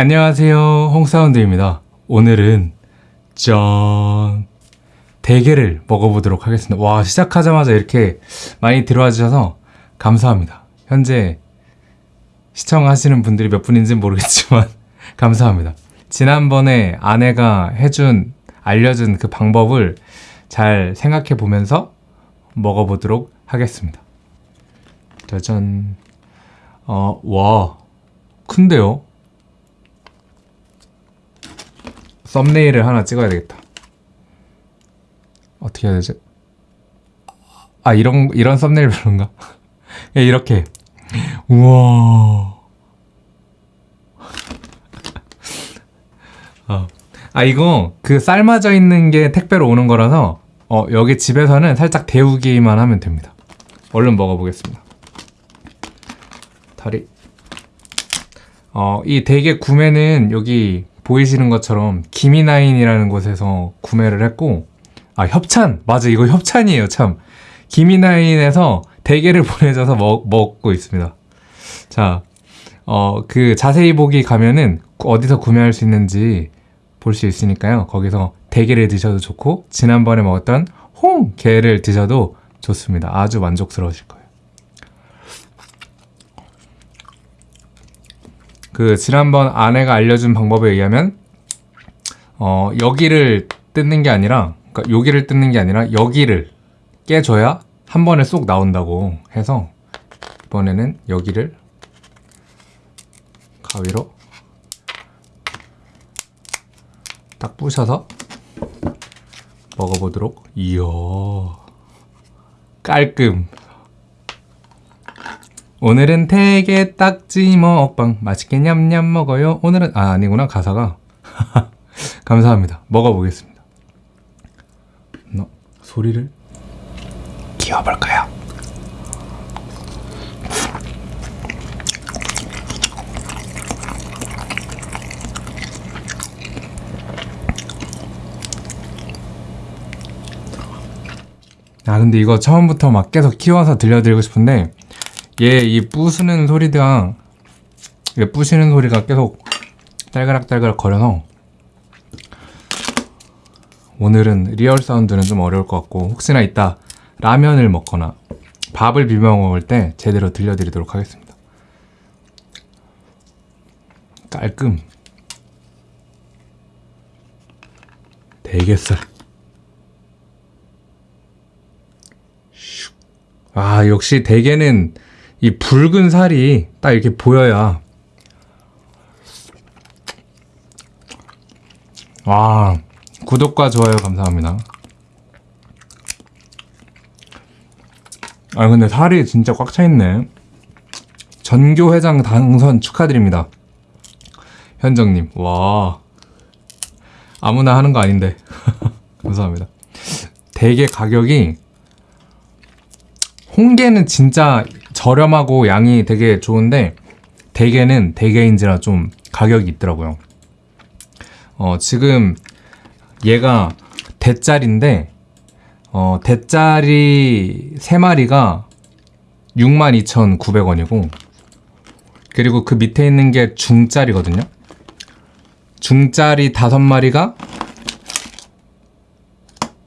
안녕하세요. 홍사운드입니다. 오늘은 짠. 대게를 먹어보도록 하겠습니다. 와 시작하자마자 이렇게 많이 들어와 주셔서 감사합니다. 현재 시청하시는 분들이 몇 분인지 는 모르겠지만 감사합니다. 지난번에 아내가 해준 알려준 그 방법을 잘 생각해 보면서 먹어보도록 하겠습니다. 짜잔 어, 와. 큰데요? 썸네일을 하나 찍어야 되겠다. 어떻게 해야 되지? 아 이런 이런 썸네일 별론가? 예, 이렇게 우와. 어. 아 이거 그 삶아져 있는 게 택배로 오는 거라서 어 여기 집에서는 살짝 데우기만 하면 됩니다. 얼른 먹어보겠습니다. 다리. 어, 이 대게 구매는 여기 보이시는 것처럼 기미나인이라는 곳에서 구매를 했고 아 협찬! 맞아 이거 협찬이에요 참. 기미나인에서 대게를 보내줘서 먹, 먹고 있습니다. 자 어, 그 자세히 보기 가면은 어디서 구매할 수 있는지 볼 수 있으니까요. 거기서 대게를 드셔도 좋고 지난번에 먹었던 홍게를 드셔도 좋습니다. 아주 만족스러우실 거예요 그 지난번 아내가 알려준 방법에 의하면 어 여기를 뜯는 게 아니라 그러니까 여기를 뜯는 게 아니라 여기를 깨줘야 한 번에 쏙 나온다고 해서 이번에는 여기를 가위로 딱 부셔서 먹어보도록. 이야 깔끔 오늘은 대게 딱지 먹방. 맛있게 냠냠 먹어요. 오늘은 아 아니구나. 가사가. 감사합니다. 먹어보겠습니다. 너, 소리를 키워볼까요? 아 근데 이거 처음부터 막 계속 키워서 들려드리고 싶은데 얘 이 부수는 소리가 얘 부시는 소리가 계속 딸그락딸그락 거려서 오늘은 real sound는 좀 어려울 것 같고 혹시나 이따 라면을 먹거나 밥을 비벼 먹을 때 제대로 들려드리도록 하겠습니다. 깔끔. 대게살. 아 역시 대게는 이 붉은 살이 딱 이렇게 보여야 와 구독과 좋아요 감사합니다. 아 근데 살이 진짜 꽉 차있네. 전교회장 당선 축하드립니다. 현정님 와. 아무나 하는 거 아닌데. 감사합니다. 대게 가격이 홍게는 진짜 저렴하고 양이 되게 좋은데 대게는 대게인지라 좀 가격이 있더라고요. 어, 지금 얘가 대짜리인데 어, 대짜리 3마리가 62,900원이고 그리고 그 밑에 있는 게 중짜리거든요. 중짜리 5마리가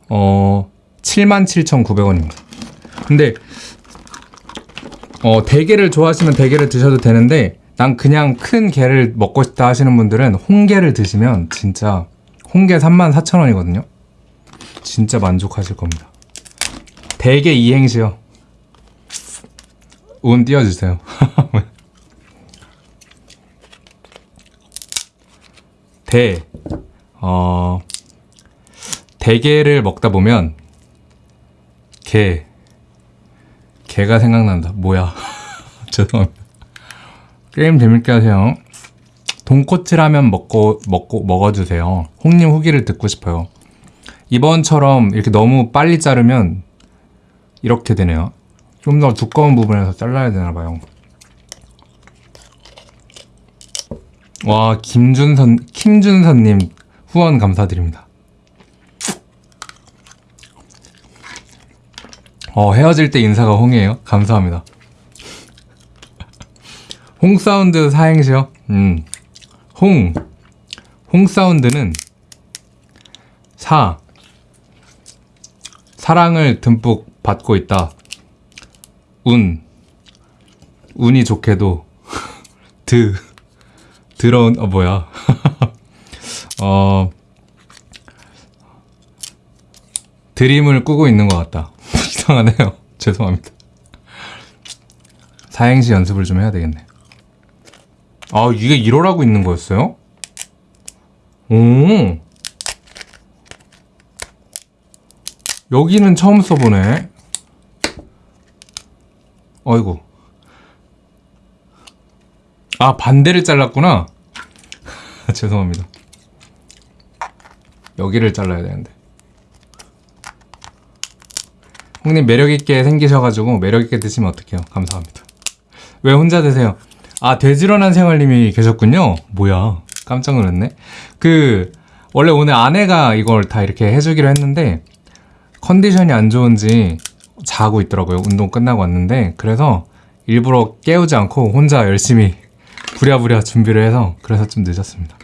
어 77,900원입니다. 근데 어, 대게를 좋아하시면 대게를 드셔도 되는데 난 그냥 큰 게를 먹고 싶다 하시는 분들은 홍게를 드시면 진짜 홍게 34,000원이거든요. 진짜 만족하실 겁니다. 대게 이행시요. 운 띄워주세요. 대, 어, 대게를 먹다 보면 게, 개가 생각난다. 뭐야? 죄송합니다. 게임 재밌게 하세요. 돈코츠 라면 먹고 먹고 먹어주세요. 홍님 후기를 듣고 싶어요. 이번처럼 이렇게 너무 빨리 자르면 이렇게 되네요. 좀 더 두꺼운 부분에서 잘라야 되나봐요. 와 김준선 김준선님 후원 감사드립니다 어, 헤어질 때 인사가 홍이에요? 감사합니다. 홍 사운드 사행시요? 음, 홍. 홍 사운드는 사. 사랑을 듬뿍 받고 있다. 운. 운이 좋게도 드. 들어온 어 뭐야? 어 드림을 꾸고 있는 것 같다. 이상하네요. 죄송합니다. 사행시 연습을 좀 해야 되겠네. 아 이게 1호라고 있는 거였어요? 오 여기는 처음 써보네. 어이구. 아 반대를 잘랐구나. 죄송합니다. 여기를 잘라야 되는데. 형님 매력있게 생기셔가지고 매력있게 드시면 어떡해요. 감사합니다. 왜 혼자 드세요? 아, 돼지런한 생활님이 계셨군요. 뭐야. 깜짝 놀랐네. 그, 원래 오늘 아내가 이걸 다 이렇게 해주기로 했는데, 컨디션이 안 좋은지 자고 있더라고요. 운동 끝나고 왔는데. 그래서 일부러 깨우지 않고 혼자 열심히 부랴부랴 준비를 해서 그래서 좀 늦었습니다.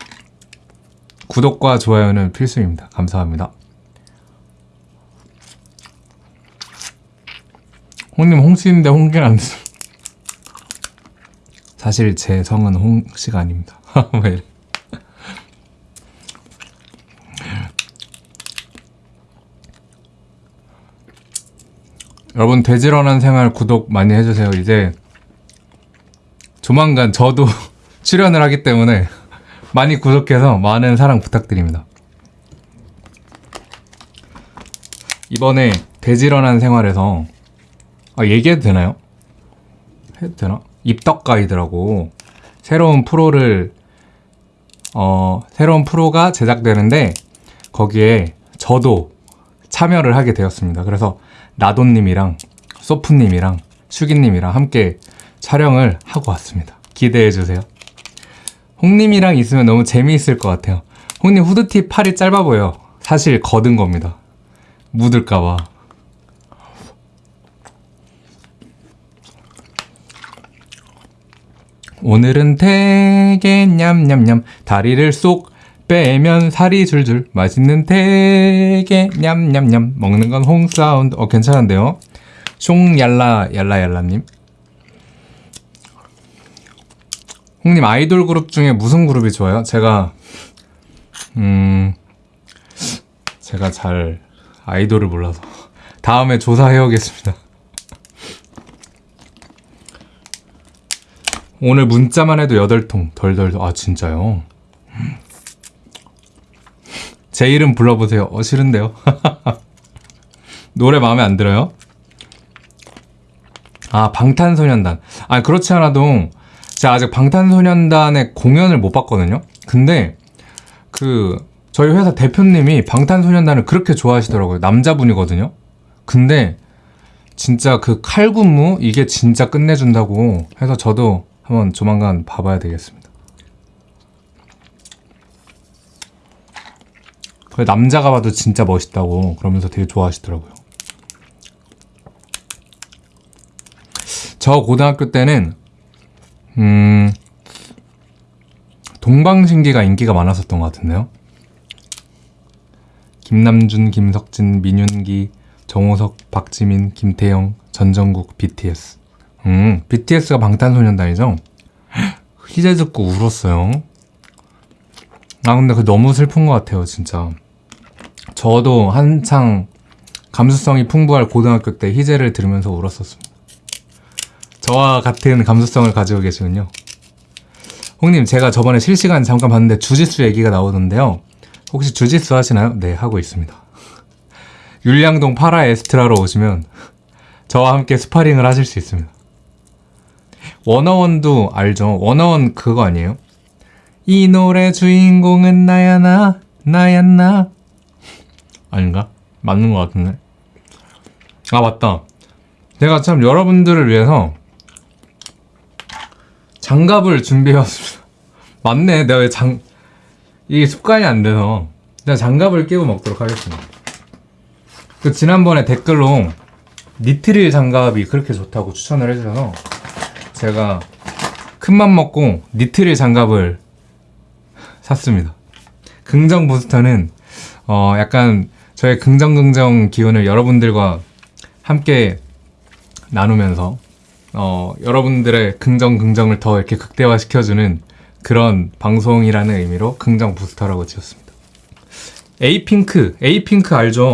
구독과 좋아요는 필수입니다. 감사합니다. 홍님 홍씨인데 홍기는 안 되죠. 사실 제 성은 홍씨가 아닙니다. 왜 이래. 여러분 돼지런한 생활 구독 많이 해주세요. 이제 조만간 저도 출연을 하기 때문에 많이 구독해서 많은 사랑 부탁드립니다. 이번에 돼지런한 생활에서 아, 얘기해도 되나요? 해도 되나? 입덕 가이드라고 새로운 프로를 어, 새로운 프로가 제작되는데 거기에 저도 참여를 하게 되었습니다. 그래서 나돈님이랑 소프님이랑 슈기님이랑 함께 촬영을 하고 왔습니다. 기대해 주세요. 홍님이랑 있으면 너무 재미있을 것 같아요. 홍님 후드티 팔이 짧아 보여. 사실 거든 겁니다. 묻을까봐. 오늘은 되게 냠냠냠. 다리를 쏙 빼면 살이 줄줄. 맛있는 되게 냠냠냠. 먹는 건 홍 사운드. 어 괜찮은데요? 숑얄라 얄라얄라님. 홍님 아이돌 그룹 중에 무슨 그룹이 좋아요? 제가 음 제가 잘 아이돌을 몰라서. 다음에 조사해 오겠습니다 오늘 문자만 해도 8통 덜덜 아 진짜요? 제 이름 불러보세요 어 싫은데요? 노래 마음에 안 들어요? 아 방탄소년단 아 그렇지 않아도 제가 아직 방탄소년단의 공연을 못 봤거든요 근데 그 저희 회사 대표님이 방탄소년단을 그렇게 좋아하시더라고요 남자분이거든요 근데 진짜 그 칼군무 이게 진짜 끝내준다고 해서 저도 한번 조만간 봐봐야 되겠습니다. 그 남자가 봐도 진짜 멋있다고 그러면서 되게 좋아하시더라고요. 저 고등학교 때는 음 동방신기가 인기가 많았었던 것 같은데요. 김남준, 김석진, 민윤기, 정호석, 박지민, 김태영, 전정국, BTS. 음, BTS가 방탄소년단이죠? 희재 듣고 울었어요. 아, 근데 그 너무 슬픈 것 같아요, 진짜. 저도 한창 감수성이 풍부할 고등학교 때 희재를 들으면서 울었었습니다. 저와 같은 감수성을 가지고 계시군요. 홍님, 제가 저번에 실시간 잠깐 봤는데 주짓수 얘기가 나오던데요. 혹시 주짓수 하시나요? 네, 하고 있습니다. 율량동 파라 에스트라로 오시면 저와 함께 스파링을 하실 수 있습니다. 워너원도 알죠? 워너원 그거 아니에요? 이 노래 주인공은 나야 나 나야 나. 아닌가? 맞는 것 같은데. 아 맞다. 제가 참 여러분들을 위해서 장갑을 준비해왔습니다. 맞네. 내가 왜 장... 이게 습관이 안 돼서. 제가 장갑을 끼고 먹도록 하겠습니다. 그 지난번에 댓글로 니트릴 장갑이 그렇게 좋다고 추천을 해주셔서 제가 큰맘 먹고 니트릴 장갑을 샀습니다. 긍정 부스터는 어 약간 저의 긍정 긍정 기운을 여러분들과 함께 나누면서 어 여러분들의 긍정 긍정을 더 이렇게 극대화 시켜주는 그런 방송이라는 의미로 긍정 부스터라고 지었습니다. 에이핑크, 에이핑크 알죠?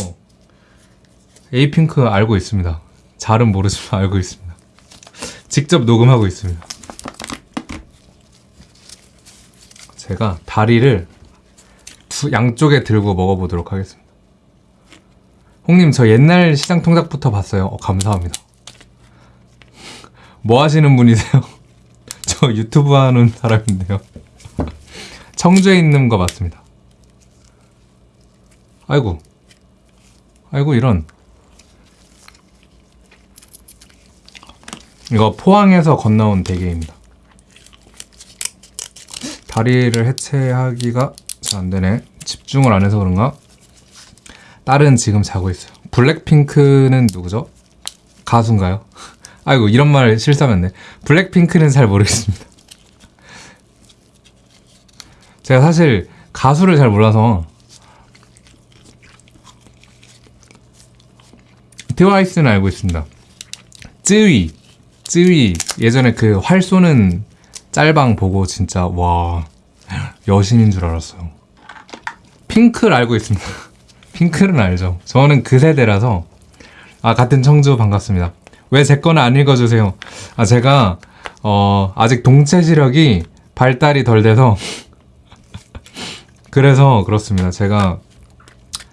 에이핑크 알고 있습니다. 잘은 모르지만 알고 있습니다. 직접 녹음하고 있습니다. 제가 다리를 두, 양쪽에 들고 먹어보도록 하겠습니다. 홍님, 저 옛날 시장 통닭부터 봤어요. 어, 감사합니다. 뭐 하시는 분이세요? 저 유튜브 하는 사람인데요. 청주에 있는 거 맞습니다. 아이고. 아이고, 이런. 이거 포항에서 건너온 대게입니다. 다리를 해체하기가 잘 안 되네. 집중을 안 해서 그런가? 딸은 지금 자고 있어요. 블랙핑크는 누구죠? 가수인가요? 아이고, 이런 말 실수하면 안 돼. 블랙핑크는 잘 모르겠습니다. 제가 사실 가수를 잘 몰라서 트와이스는 알고 있습니다. 쯔위, 쯔위 예전에 그 활 쏘는 짤방 보고 진짜 와 여신인 줄 알았어요. 핑크를 알고 있습니다. 핑크는 알죠. 저는 그 세대라서 아 같은 청주 반갑습니다. 왜 제 거는 안 읽어주세요? 아 제가 어 아직 동체 시력이 발달이 덜 돼서 그래서 그렇습니다. 제가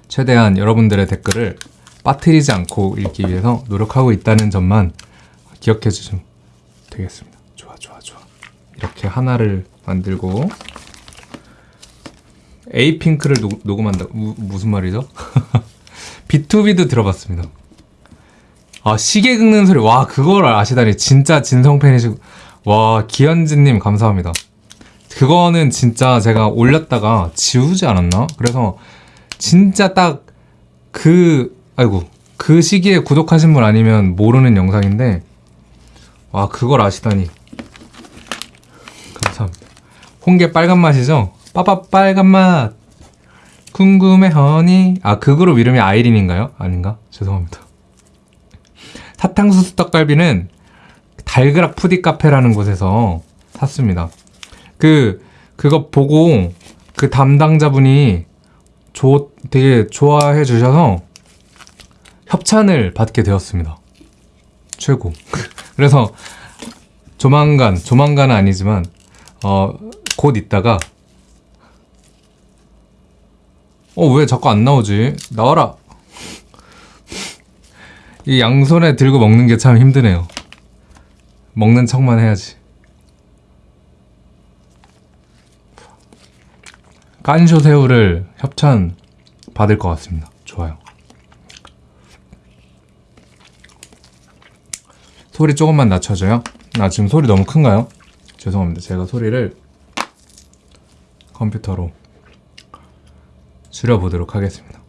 최대한 여러분들의 댓글을 빠뜨리지 않고 읽기 위해서 노력하고 있다는 점만 기억해 주시면 되겠습니다. 좋아, 좋아, 좋아. 이렇게 하나를 만들고 에이핑크를 녹, 녹음한다. 무, 무슨 말이죠? B2B도 들어봤습니다. 아, 시계 긁는 소리. 와, 그걸 아시다니. 진짜 진성 팬이시고. 와, 기현진님 감사합니다. 그거는 진짜 제가 올렸다가 지우지 않았나? 그래서 진짜 딱 그, 아이고, 그 시기에 구독하신 분 아니면 모르는 영상인데, 와, 그걸 아시다니. 감사합니다. 홍게 빨간 맛이죠? 빠빠 빨간 맛. 궁금해 허니. 아, 그 그룹 이름이 아이린인가요? 아닌가? 죄송합니다. 사탕수수 떡갈비는 달그락 푸디 카페라는 곳에서 샀습니다. 그 그거 보고 그 담당자분이 조, 되게 좋아해 주셔서 협찬을 받게 되었습니다. 최고. 그래서 조만간 조만간은 아니지만 어, 곧 있다가 어 왜 자꾸 안 나오지? 나와라. 이 양손에 들고 먹는 게 참 힘드네요. 먹는 척만 해야지. 깐쇼 새우를 협찬 받을 것 같습니다. 좋아요. 소리 조금만 낮춰줘요. 나 지금 소리 너무 큰가요? 죄송합니다. 제가 소리를 컴퓨터로 줄여보도록 하겠습니다.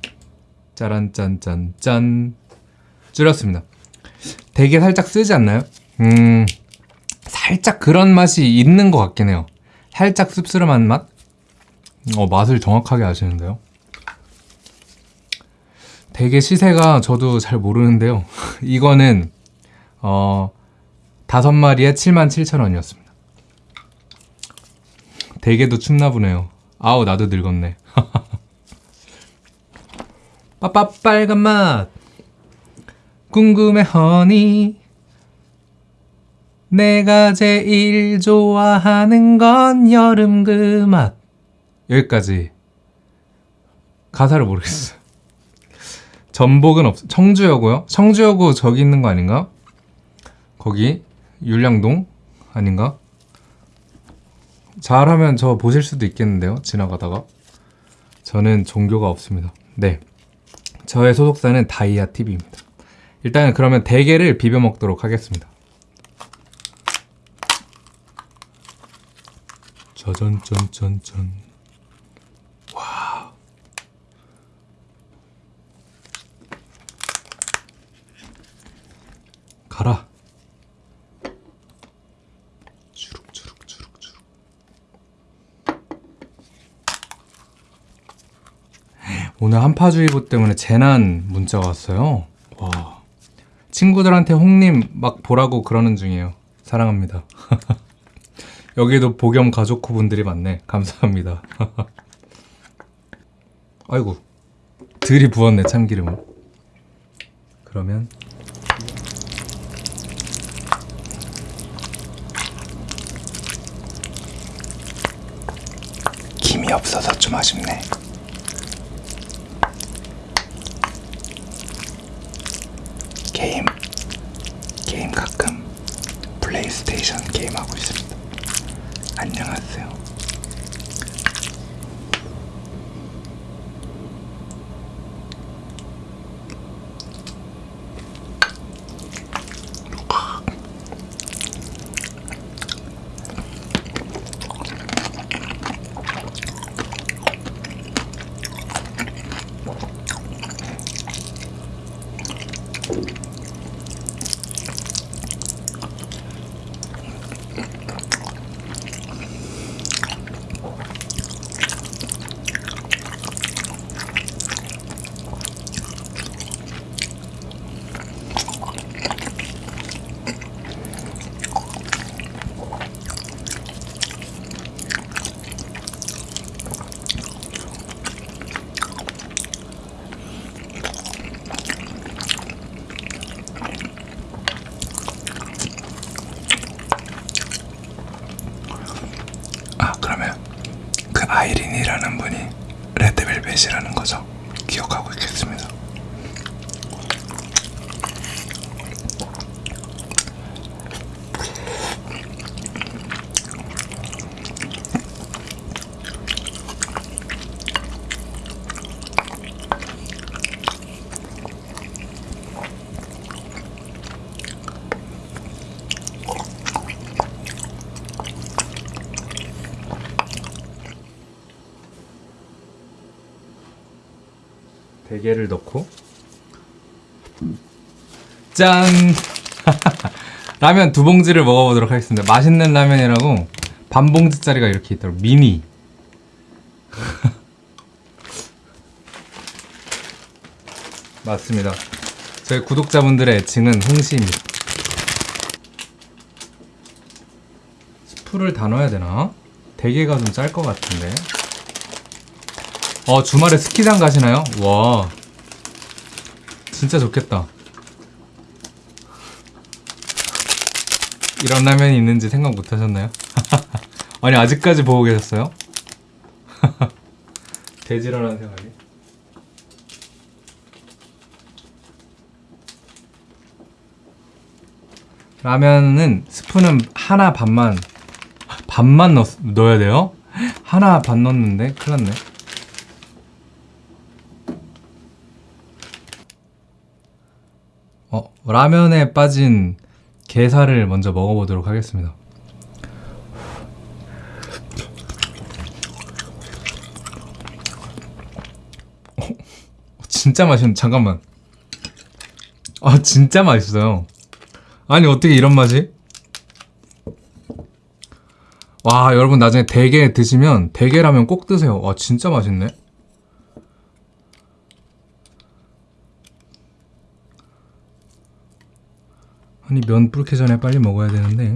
짜란 짠짠 짠 줄였습니다. 되게 살짝 쓰지 않나요? 음 살짝 그런 맛이 있는 것 같긴 해요. 살짝 씁쓸한 맛? 어 맛을 정확하게 아시는데요. 되게 시세가 저도 잘 모르는데요. 이거는 어 다섯 마리에 77,000원이었습니다. 대게도 춥나 보네요. 아우 나도 늙었네. 빠빠 빨간 맛 궁금해 허니 내가 제일 좋아하는 건 여름 그 맛 여기까지 가사를 모르겠어요 전복은 없 청주여고요? 청주여고 저기 있는 거 아닌가? 거기 율량동 아닌가? 잘하면 저 보실 수도 있겠는데요 지나가다가. 저는 종교가 없습니다. 네. 저의 소속사는 다이아 TV입니다. 일단 그러면 대게를 비벼 먹도록 하겠습니다. 짜잔짠짠짠 와. 가라 주룩주룩주룩주룩 오늘 한파주의보 때문에 재난 문자가 왔어요. 와. 친구들한테 홍님 막 보라고 그러는 중이에요. 사랑합니다. 여기도 복염 가족호 분들이 많네. 감사합니다. 아이고. 들이 부었네, 참기름을. 그러면 김이 없어서 좀 아쉽네. 대게를 넣고. 짠! 라면 두 봉지를 먹어보도록 하겠습니다. 맛있는 라면이라고 반 봉지짜리가 이렇게 있더라고. 미니. 맞습니다. 저희 구독자분들의 애칭은 홍시입니다. 스프를 다 넣어야 되나? 대게가 좀 짤 것 같은데 어 주말에 스키장 가시나요? 와 진짜 좋겠다 이런 라면이 있는지 생각 못 하셨나요? 아니 아직까지 보고 계셨어요? 돼지라는 생각이 라면은 스프는 하나 반만 반만 넣, 넣어야 돼요? 하나 반 넣었는데 큰일 났네 어, 라면에 빠진 게살을 먼저 먹어보도록 하겠습니다. 어, 진짜 맛있는 잠깐만. 아 진짜 맛있어요. 아니 어떻게 이런 맛이? 와 여러분 나중에 대게 드시면 대게라면 꼭 드세요. 와 진짜 맛있네. 아니 면 불기 전에 빨리 먹어야 되는데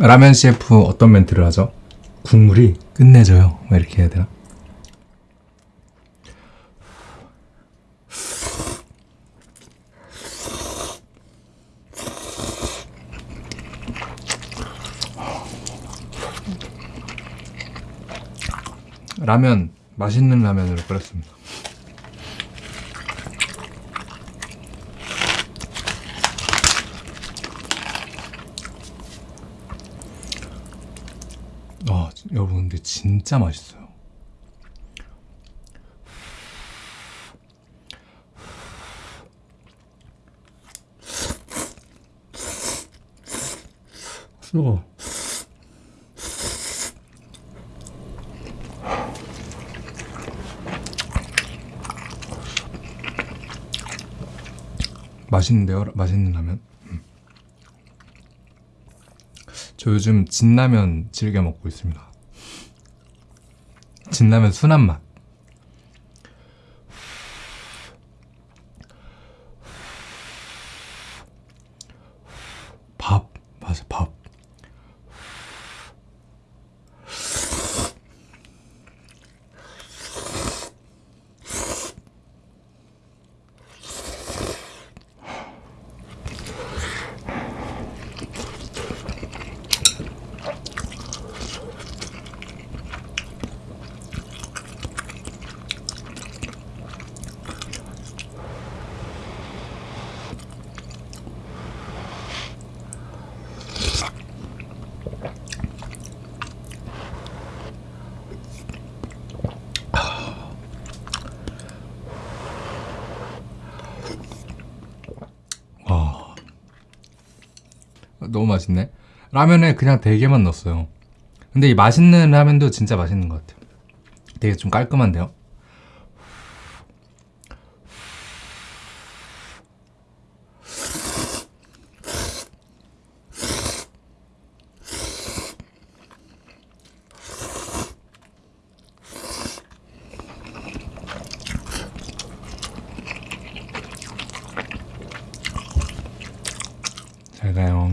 라면 CF 어떤 멘트를 하죠? 국물이 끝내줘요. 뭐 이렇게 해야 되나? 라면 맛있는 라면으로 끓였습니다. 아, 여러분 근데 진짜 맛있어요. 뜨거. 맛있는데요? 맛있는 라면? 음. 저 요즘 진라면 즐겨 먹고 있습니다. 진라면 순한 맛. 밥. 맞아, 밥. 와. 너무 맛있네. 라면에 그냥 대게만 넣었어요. 근데 이 맛있는 라면도 진짜 맛있는 것 같아요. 되게 좀 깔끔한데요? 잘 가요.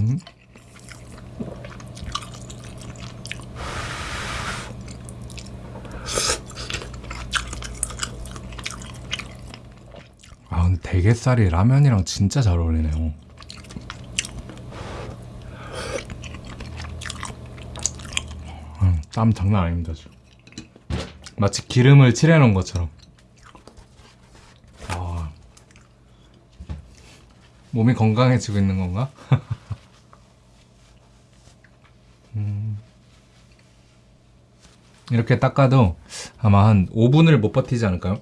아, 근데 대게살이 라면이랑 진짜 잘 어울리네요. 음, 땀 장난 아닙니다, 지금. 마치 기름을 칠해놓은 것처럼. 몸이 건강해지고 있는 건가? 음. 이렇게 닦아도 아마 한 5분을 못 버티지 않을까요?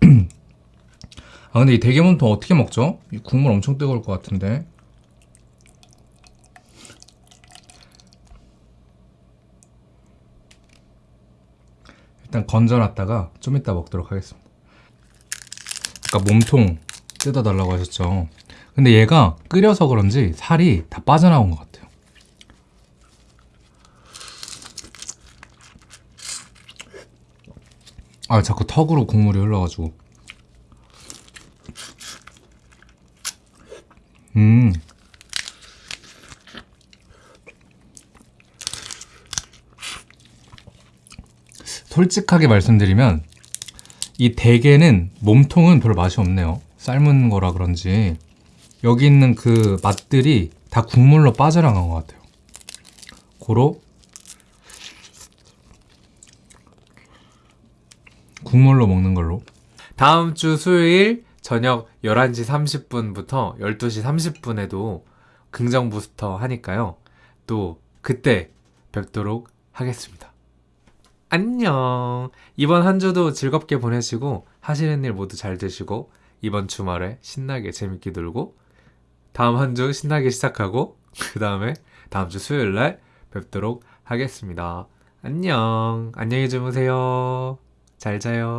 아 근데 이 대게몸통 어떻게 먹죠? 이 국물 엄청 뜨거울 것 같은데 일단 건져놨다가 좀 이따 먹도록 하겠습니다 아까 몸통 뜯어달라고 하셨죠 근데 얘가 끓여서 그런지 살이 다 빠져나온 것 같아요 아 자꾸 턱으로 국물이 흘러가지고 음. 솔직하게 말씀드리면 이 대게는 몸통은 별로 맛이 없네요. 삶은 거라 그런지 여기 있는 그 맛들이 다 국물로 빠져나간 것 같아요. 고로 국물로 먹는 걸로. 다음 주 수요일 저녁 11시 30분부터 12시 30분에도 긍정 부스터 하니까요. 또 그때 뵙도록 하겠습니다. 안녕. 이번 한 주도 즐겁게 보내시고 하시는 일 모두 잘 되시고 이번 주말에 신나게 재밌게 놀고 다음 한 주 신나게 시작하고 그 다음에 다음 주 수요일 날 뵙도록 하겠습니다. 안녕. 안녕히 주무세요. 잘 자요.